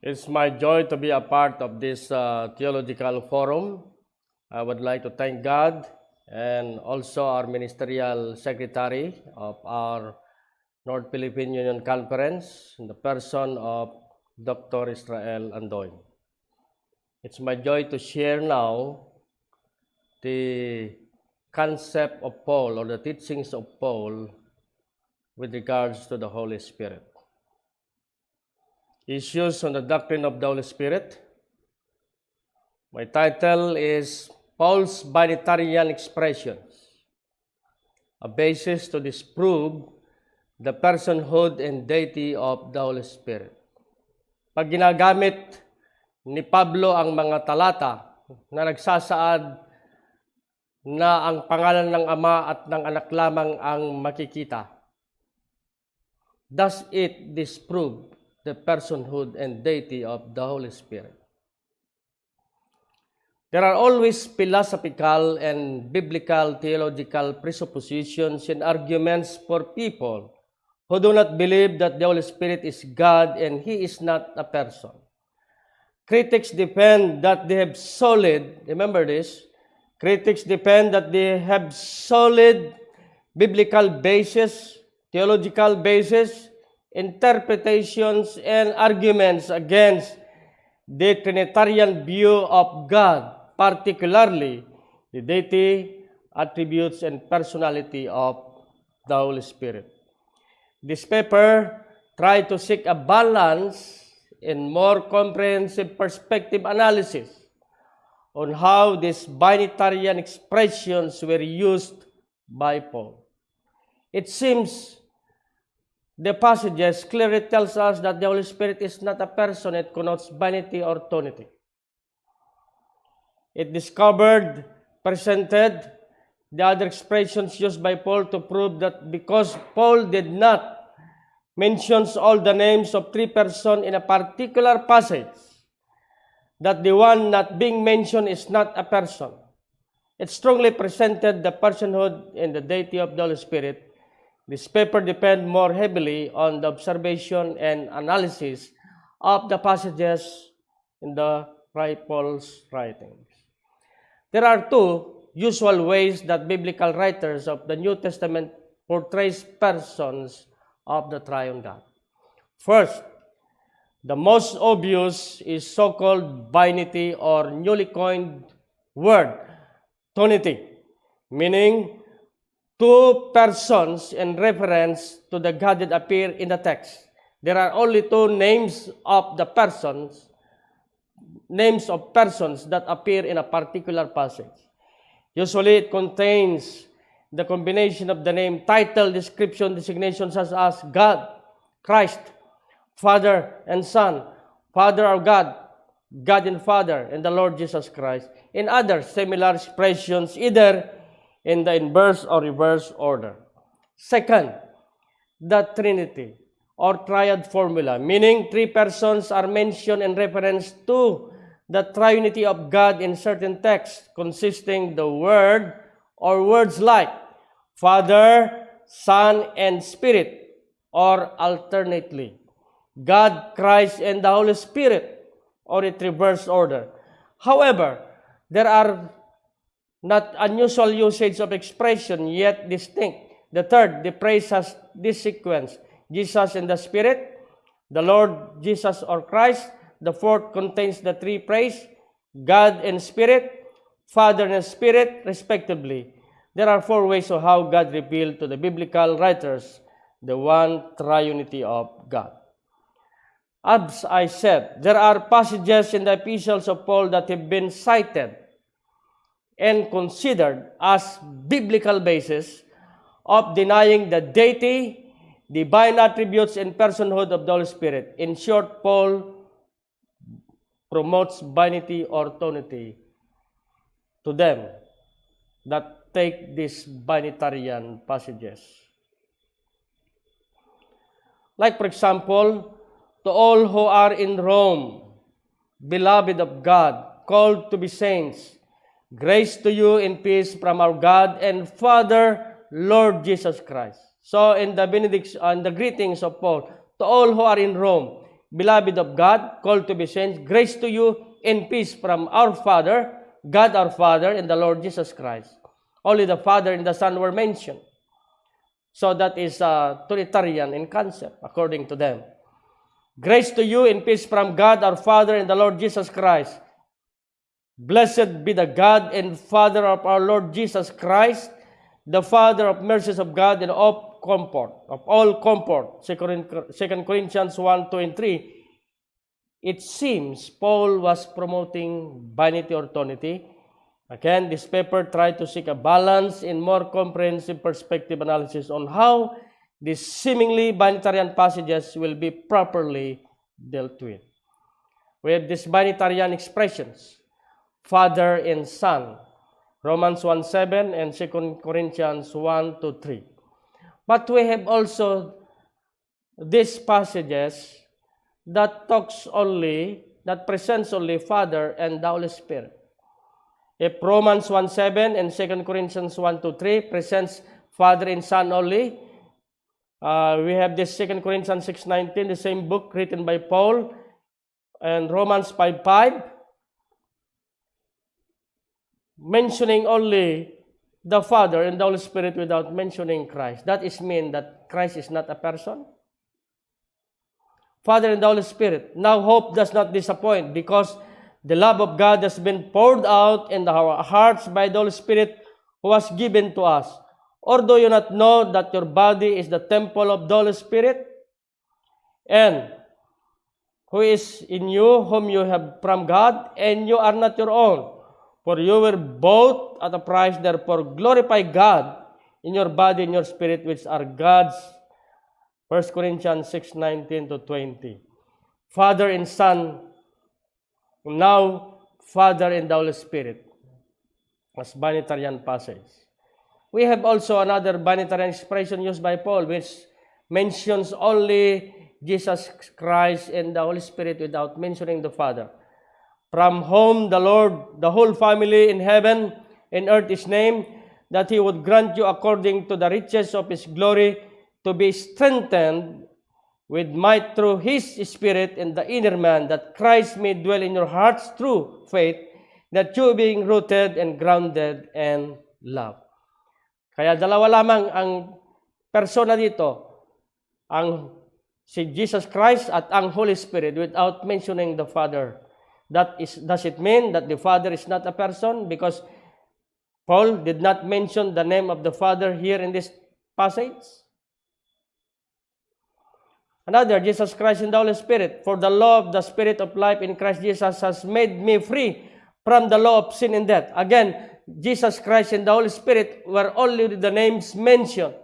It's my joy to be a part of this uh, theological forum. I would like to thank God and also our ministerial secretary of our North Philippine Union Conference in the person of Dr. Israel Andoy. It's my joy to share now the concept of Paul or the teachings of Paul with regards to the Holy Spirit. Issues on the doctrine of the Holy Spirit. My title is Paul's Binitarian Expressions, a basis to disprove the personhood and deity of the Holy Spirit. Pag ginagamit ni Pablo ang mga talata na nagsasaad na ang pangalan ng Ama at ng Anak lamang ang makikita, does it disprove the personhood and deity of the Holy Spirit? There are always philosophical and biblical theological presuppositions and arguments for people who do not believe that the Holy Spirit is God and He is not a person. Critics defend that they have solid, remember this, critics defend that they have solid biblical basis, theological basis, interpretations, and arguments against the Trinitarian view of God, particularly the deity, attributes, and personality of the Holy Spirit. This paper tried to seek a balance and more comprehensive perspective analysis on how these binitarian expressions were used by Paul. It seems the passages clearly tells us that the Holy Spirit is not a person, it connotes binity or tonity. It discovered, presented the other expressions used by Paul to prove that because Paul did not mentions all the names of three persons in a particular passage, that the one not being mentioned is not a person. It strongly presented the personhood and the deity of the Holy Spirit. This paper depends more heavily on the observation and analysis of the passages in the Paul's writings. There are two usual ways that biblical writers of the New Testament portrays persons of the triune God. First, the most obvious is so-called binity or newly coined word, tonity, meaning two persons in reference to the God that appear in the text. There are only two names of the persons, names of persons that appear in a particular passage. Usually it contains the combination of the name, title, description, designation such as God, Christ, Father and Son, Father of God, God and Father, and the Lord Jesus Christ, in other similar expressions, either in the inverse or reverse order. Second, the Trinity or triad formula, meaning three persons are mentioned in reference to the triunity of God in certain texts, consisting the Word or words like Father, Son, and Spirit, or alternately, God, Christ, and the Holy Spirit, or in reverse order. However, there are not unusual usage of expression, yet distinct. The third, the praise has this sequence, Jesus and the Spirit, the Lord Jesus or Christ. The fourth contains the three praise, God and Spirit, Father and Spirit, respectively. There are four ways of how God revealed to the biblical writers the one triunity of God. As I said, there are passages in the epistles of Paul that have been cited and considered as biblical basis of denying the deity, divine attributes, and personhood of the Holy Spirit. In short, Paul promotes binity or tonity to them that take these binitarian passages. Like, for example, to all who are in Rome, beloved of God, called to be saints, grace to you in peace from our God and Father, Lord Jesus Christ. So, in the benediction, uh, in the greetings of Paul, to all who are in Rome, beloved of God, called to be saints, grace to you and peace from our Father, God our Father, and the Lord Jesus Christ. Only the Father and the Son were mentioned. So that is uh, Trinitarian in concept, according to them. Grace to you and peace from God our Father and the Lord Jesus Christ. Blessed be the God and Father of our Lord Jesus Christ, the Father of mercies of God and of comfort, of all comfort. 2 Corinthians 1, 2, and 3. It seems Paul was promoting vanity or tonity. Again, this paper tried to seek a balance in more comprehensive perspective analysis on how these seemingly vanitarian passages will be properly dealt with. We have these vanitarian expressions. Father and Son. Romans 1 7 and 2 Corinthians 1 to 3. But we have also these passages that talks only, that presents only Father and the Holy Spirit. If Romans 1 7 and 2 Corinthians 1 to 3 presents Father and Son only, uh, we have this 2 Corinthians 6 19, the same book written by Paul, and Romans 5 5 mentioning only the Father and the Holy Spirit without mentioning Christ. That is mean that Christ is not a person. Father and the Holy Spirit. Now hope does not disappoint because the love of God has been poured out in our hearts by the Holy Spirit who was given to us. Or do you not know that your body is the temple of the Holy Spirit? And who is in you, whom you have from God, and you are not your own. For you were bought at a price, therefore glorify God in your body and your spirit, which are God's. 1 Corinthians 6, 19 to 20. Father and Son, now Father and the Holy Spirit. As Banitarian passage. We have also another Banitarian expression used by Paul, which mentions only Jesus Christ and the Holy Spirit without mentioning the Father. From whom the Lord, the whole family in heaven and earth is named, that he would grant you according to the riches of his glory to be strengthened with might through his spirit in the inner man, that Christ may dwell in your hearts through faith, that you being rooted and grounded in love. Kaya dalawa lamang ang persona dito, ang si Jesus Christ at ang Holy Spirit without mentioning the Father That is, does it mean that the Father is not a person? Because Paul did not mention the name of the Father here in this passage. Another, Jesus Christ and the Holy Spirit. For the law of the Spirit of life in Christ Jesus has made me free from the law of sin and death. Again, Jesus Christ and the Holy Spirit were only the names mentioned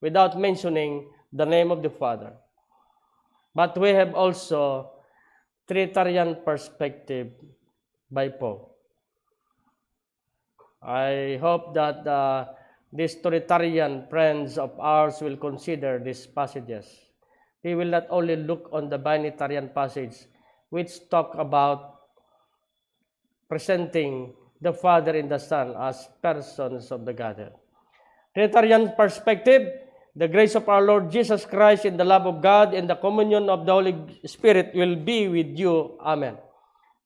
without mentioning the name of the Father. But we have also Trinitarian perspective by Paul. I hope that uh, these Trinitarian friends of ours will consider these passages. They will not only look on the Binitarian passage, which talk about presenting the Father and the Son as persons of the Godhead. Trinitarian perspective the grace of our Lord Jesus Christ and the love of God and the communion of the Holy Spirit will be with you. Amen.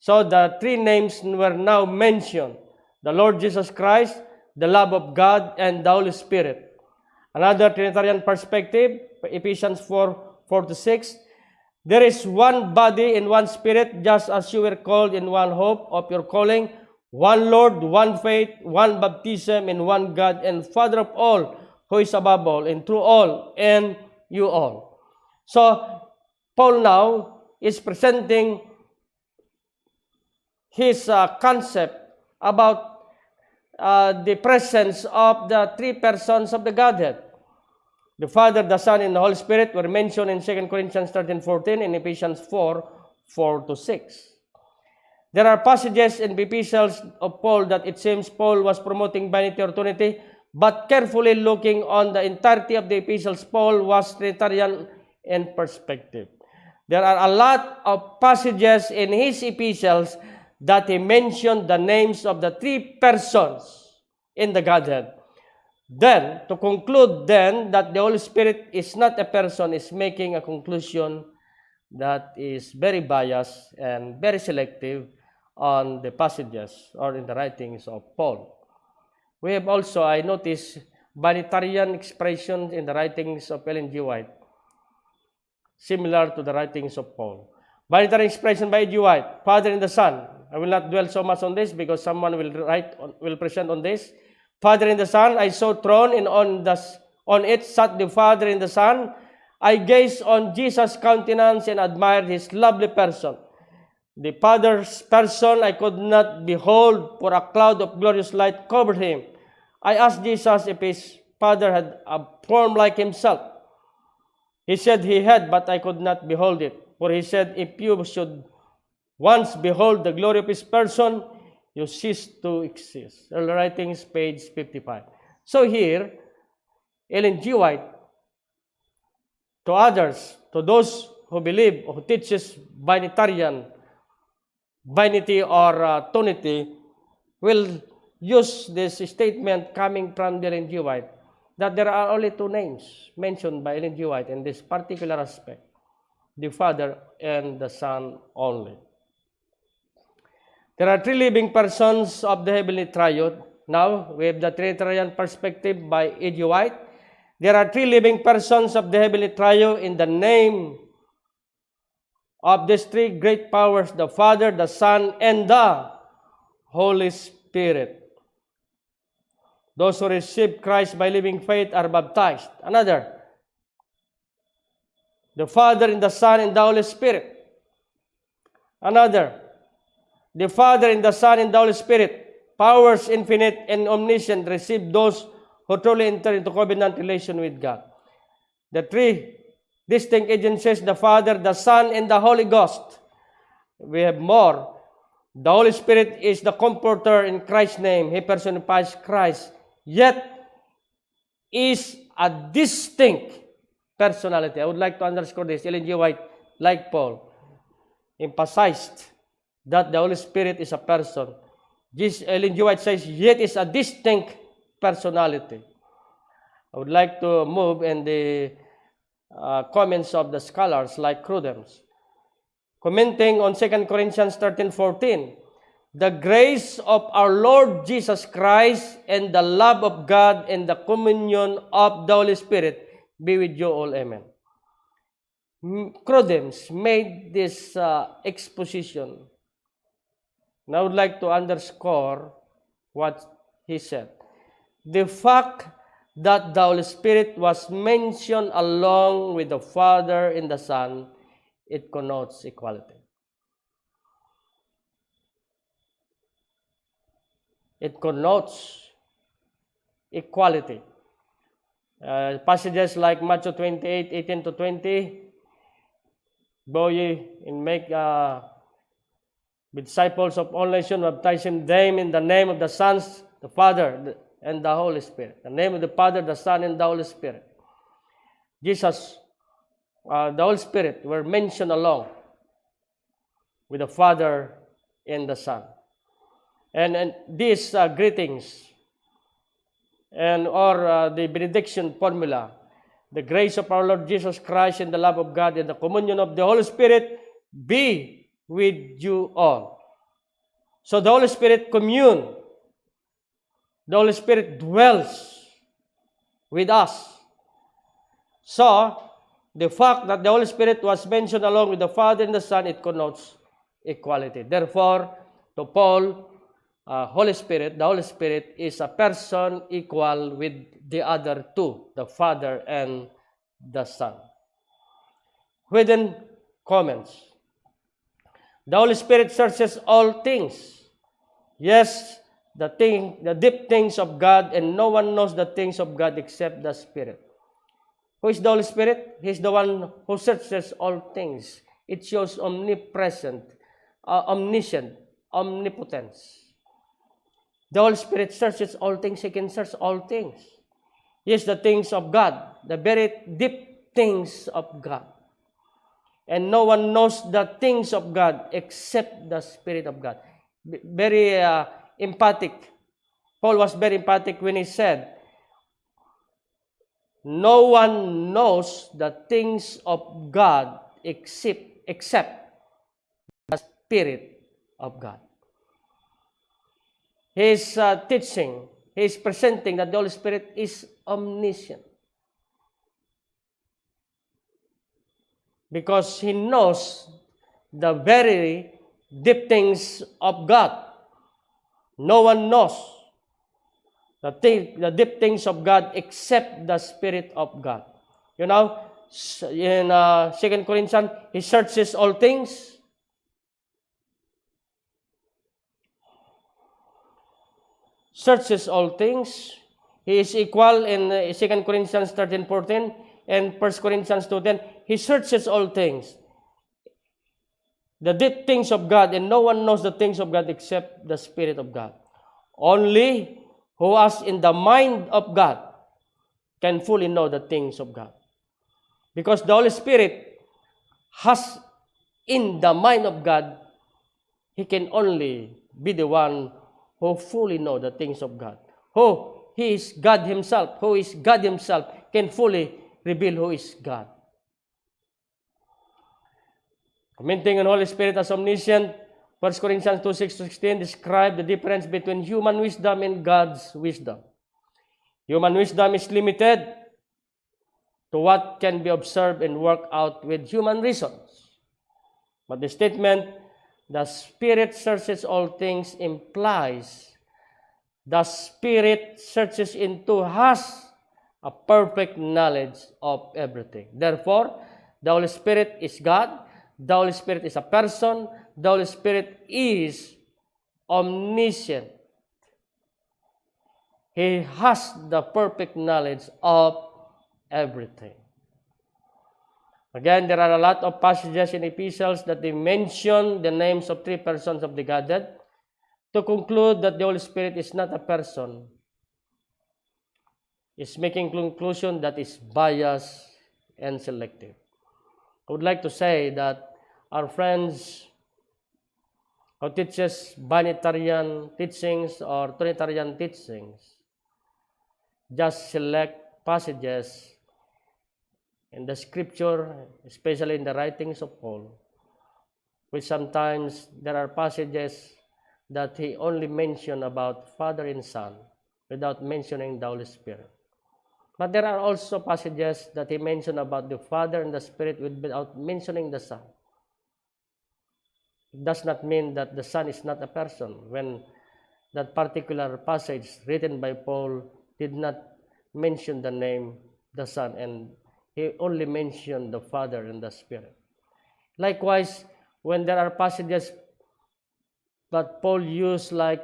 So the three names were now mentioned. The Lord Jesus Christ, the love of God, and the Holy Spirit. Another Trinitarian perspective, Ephesians 4, 4 to 6. There is one body and one spirit, just as you were called in one hope of your calling, one Lord, one faith, one baptism, and one God and Father of all, who is above all and through all and you all. So, Paul now is presenting his uh, concept about uh, the presence of the three persons of the Godhead. The Father, the Son, and the Holy Spirit were mentioned in 2 Corinthians 13, 14 and Ephesians 4, 4 to 6. There are passages in the epistles of Paul that it seems Paul was promoting vanity or trinity, but carefully looking on the entirety of the epistles, Paul was Trinitarian in perspective. There are a lot of passages in his epistles that he mentioned the names of the three persons in the Godhead. Then, to conclude then that the Holy Spirit is not a person, is making a conclusion that is very biased and very selective on the passages or in the writings of Paul. We have also, I noticed, binitarian expressions in the writings of Ellen G. White, similar to the writings of Paul. Binitary expression by G. White, Father and the Son. I will not dwell so much on this because someone will write, on, will present on this. Father and the Son, I saw throne, and on the on it sat the Father and the Son. I gazed on Jesus' countenance and admired his lovely person. The Father's person I could not behold, for a cloud of glorious light covered him. I asked Jesus if his Father had a form like himself. He said he had, but I could not behold it. For he said, If you should once behold the glory of his person, you cease to exist. Early Writings, page 55. So here, Ellen G. White, to others, to those who believe, who teaches binitarian, binity or uh, tonity, will use this statement coming from Ellen G. White that there are only two names mentioned by Ellen G. White in this particular aspect the Father and the Son only. There are three living persons of the heavenly triode. Now, we have the Trinitarian perspective by E.G. White. There are three living persons of the heavenly triode in the name of these three great powers, the Father, the Son, and the Holy Spirit. Those who receive Christ by living faith are baptized. Another, the Father and the Son and the Holy Spirit. Another, the Father and the Son and the Holy Spirit, powers infinite and omniscient, receive those who truly enter into covenant relation with God. The three distinct agencies, the Father, the Son, and the Holy Ghost. We have more. The Holy Spirit is the comforter in Christ's name. He personifies Christ. Yet, is a distinct personality. I would like to underscore this. Ellen G. White, like Paul, emphasized that the Holy Spirit is a person. This Ellen G. White says, yet is a distinct personality. I would like to move in the uh, comments of the scholars like Crudems. Commenting on 2 Corinthians 13, 14, the grace of our Lord Jesus Christ and the love of God and the communion of the Holy Spirit be with you all. Amen. Crudems made this uh, exposition. And I would like to underscore what he said. The fact that the Holy Spirit was mentioned along with the Father and the Son, it connotes equality. It connotes equality. Uh, passages like Matthew 28, 18 to 20, Go ye and make uh, disciples of all nations, baptizing them in the name of the sons, the Father, and the Holy Spirit. The name of the Father, the Son, and the Holy Spirit. Jesus, uh, the Holy Spirit were mentioned along with the Father and the Son. And, and these uh, greetings and or uh, the benediction formula, the grace of our Lord Jesus Christ and the love of God and the communion of the Holy Spirit be with you all. So the Holy Spirit commune. The Holy Spirit dwells with us. So, the fact that the Holy Spirit was mentioned along with the Father and the Son, it connotes equality. Therefore, to Paul, uh, Holy Spirit, the Holy Spirit is a person equal with the other two, the Father and the Son. Within comments, the Holy Spirit searches all things. Yes, the thing, the deep things of God, and no one knows the things of God except the Spirit. Who is the Holy Spirit? He's the one who searches all things. It shows omnipresent, uh, omniscient, omnipotence. The Holy Spirit searches all things. He can search all things. Yes, the things of God, the very deep things of God. And no one knows the things of God except the Spirit of God. Very uh, emphatic. Paul was very emphatic when he said, No one knows the things of God except except the Spirit of God. He is uh, teaching, he is presenting that the Holy Spirit is omniscient. Because he knows the very deep things of God. No one knows the, thing, the deep things of God except the Spirit of God. You know, in uh, 2 Corinthians, he searches all things. Searches all things. He is equal in uh, 2 Corinthians 13, 14 and 1 Corinthians 2.10. He searches all things. The deep things of God, and no one knows the things of God except the Spirit of God. Only who was in the mind of God can fully know the things of God. Because the Holy Spirit has in the mind of God, He can only be the one who fully know the things of God. Who He is God Himself, who is God Himself, can fully reveal who is God. Commenting on Holy Spirit as omniscient, 1 Corinthians 2, 6 to 16 describe the difference between human wisdom and God's wisdom. Human wisdom is limited to what can be observed and worked out with human reasons. But the statement, the Spirit searches all things, implies the Spirit searches into has a perfect knowledge of everything. Therefore, the Holy Spirit is God, the Holy Spirit is a person, the Holy Spirit is omniscient. He has the perfect knowledge of everything. Again, there are a lot of passages in epistles that they mention the names of three persons of the Godhead to conclude that the Holy Spirit is not a person. Is making conclusion that is biased and selective. I would like to say that our friends who teaches binitarian teachings or Trinitarian teachings just select passages in the scripture, especially in the writings of Paul, which sometimes there are passages that he only mentioned about Father and Son without mentioning the Holy Spirit. But there are also passages that he mentioned about the Father and the Spirit without mentioning the Son. Does not mean that the Son is not a person when that particular passage written by Paul did not mention the name the Son and he only mentioned the Father and the Spirit. Likewise, when there are passages that Paul used like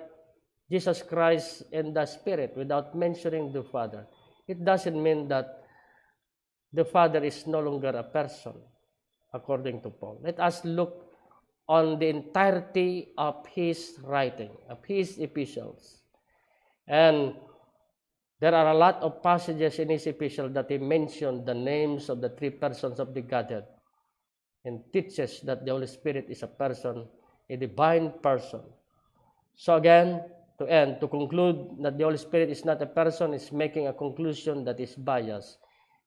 Jesus Christ and the Spirit without mentioning the Father, it doesn't mean that the Father is no longer a person, according to Paul. Let us look on the entirety of his writing, of his epistles. And there are a lot of passages in his epistle that he mentioned the names of the three persons of the Godhead and teaches that the Holy Spirit is a person, a divine person. So again, to end, to conclude that the Holy Spirit is not a person is making a conclusion that is biased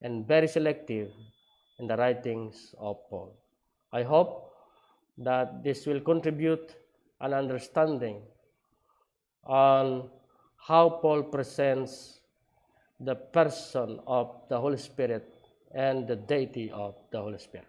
and very selective in the writings of Paul. I hope that this will contribute an understanding on how Paul presents the person of the Holy Spirit and the deity of the Holy Spirit.